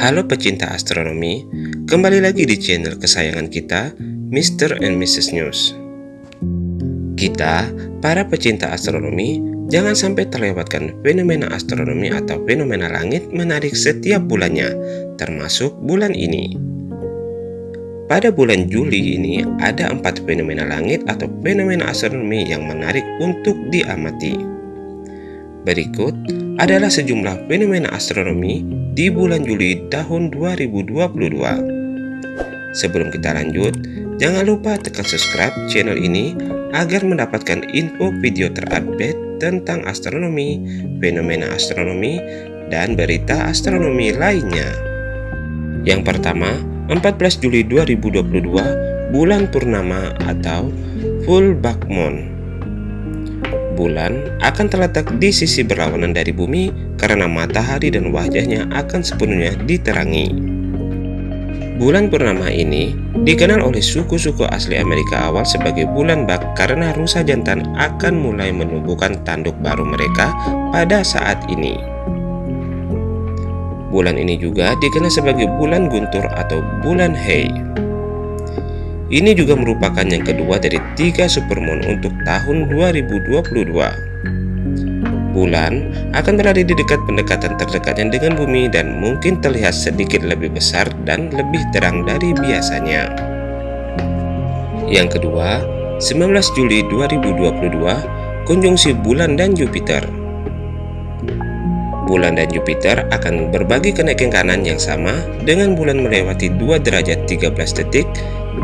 Halo pecinta astronomi, kembali lagi di channel kesayangan kita, Mr. and Mrs. News. Kita, para pecinta astronomi, jangan sampai terlewatkan fenomena astronomi atau fenomena langit menarik setiap bulannya, termasuk bulan ini. Pada bulan Juli ini, ada empat fenomena langit atau fenomena astronomi yang menarik untuk diamati. Berikut adalah sejumlah fenomena astronomi di bulan Juli tahun 2022. Sebelum kita lanjut, jangan lupa tekan subscribe channel ini agar mendapatkan info video terupdate tentang astronomi, fenomena astronomi, dan berita astronomi lainnya. Yang pertama, 14 Juli 2022, bulan purnama atau full black moon bulan akan terletak di sisi berlawanan dari bumi karena matahari dan wajahnya akan sepenuhnya diterangi. Bulan purnama ini dikenal oleh suku-suku asli Amerika awal sebagai bulan bak karena rusa jantan akan mulai menumbuhkan tanduk baru mereka pada saat ini. Bulan ini juga dikenal sebagai bulan guntur atau bulan Hei. Ini juga merupakan yang kedua dari tiga supermoon untuk tahun 2022. Bulan akan berada di dekat pendekatan terdekatnya dengan bumi dan mungkin terlihat sedikit lebih besar dan lebih terang dari biasanya. Yang kedua, 19 Juli 2022, konjungsi bulan dan Jupiter. Bulan dan Jupiter akan berbagi kenaikan kanan yang sama dengan bulan melewati 2 derajat 13 detik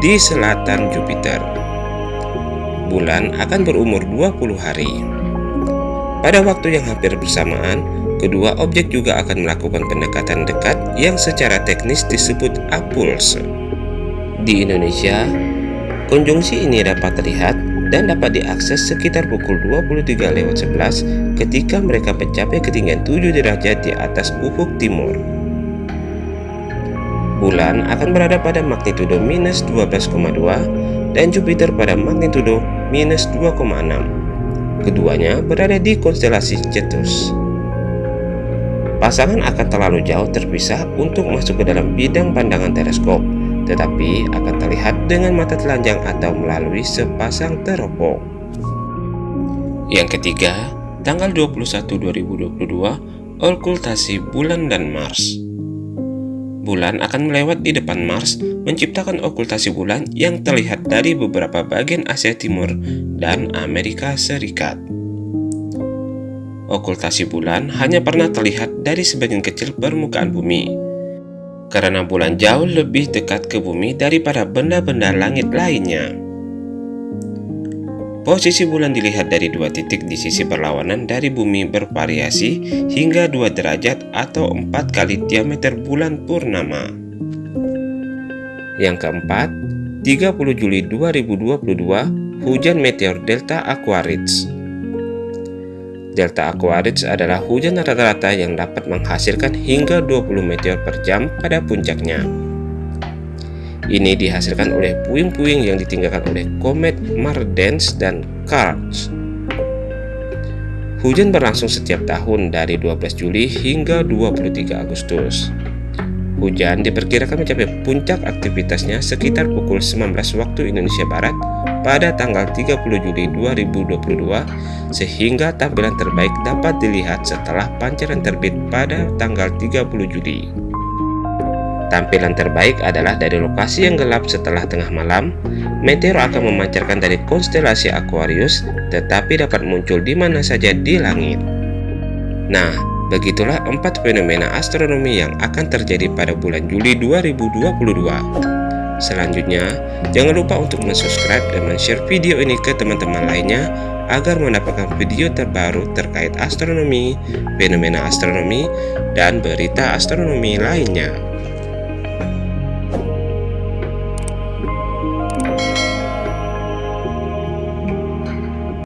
di selatan Jupiter. Bulan akan berumur 20 hari. Pada waktu yang hampir bersamaan, kedua objek juga akan melakukan pendekatan dekat yang secara teknis disebut apulse. Di Indonesia, konjungsi ini dapat terlihat dan dapat diakses sekitar pukul 23.11 ketika mereka mencapai ketinggian 7 derajat di atas ufuk timur bulan akan berada pada magnitudo minus 12,2 dan Jupiter pada magnitudo minus 2,6. Keduanya berada di konstelasi Cetus. Pasangan akan terlalu jauh terpisah untuk masuk ke dalam bidang pandangan teleskop, tetapi akan terlihat dengan mata telanjang atau melalui sepasang teropong. Yang ketiga, tanggal 21 2022, okultasi bulan dan Mars bulan akan melewat di depan Mars, menciptakan okultasi bulan yang terlihat dari beberapa bagian Asia Timur dan Amerika Serikat. Okultasi bulan hanya pernah terlihat dari sebagian kecil permukaan bumi, karena bulan jauh lebih dekat ke bumi daripada benda-benda langit lainnya. Posisi bulan dilihat dari dua titik di sisi berlawanan dari bumi bervariasi hingga 2 derajat atau 4 kali diameter bulan purnama. Yang keempat, 30 Juli 2022, hujan meteor Delta Aquarids. Delta Aquarids adalah hujan rata-rata yang dapat menghasilkan hingga 20 meteor per jam pada puncaknya. Ini dihasilkan oleh puing-puing yang ditinggalkan oleh komet Mardens dan Karts. Hujan berlangsung setiap tahun dari 12 Juli hingga 23 Agustus. Hujan diperkirakan mencapai puncak aktivitasnya sekitar pukul 19 waktu Indonesia Barat pada tanggal 30 Juli 2022 sehingga tampilan terbaik dapat dilihat setelah pancaran terbit pada tanggal 30 Juli. Tampilan terbaik adalah dari lokasi yang gelap setelah tengah malam. Meteor akan memancarkan dari konstelasi Aquarius, tetapi dapat muncul di mana saja di langit. Nah, begitulah empat fenomena astronomi yang akan terjadi pada bulan Juli 2022. Selanjutnya, jangan lupa untuk subscribe dan share video ini ke teman-teman lainnya agar mendapatkan video terbaru terkait astronomi, fenomena astronomi, dan berita astronomi lainnya.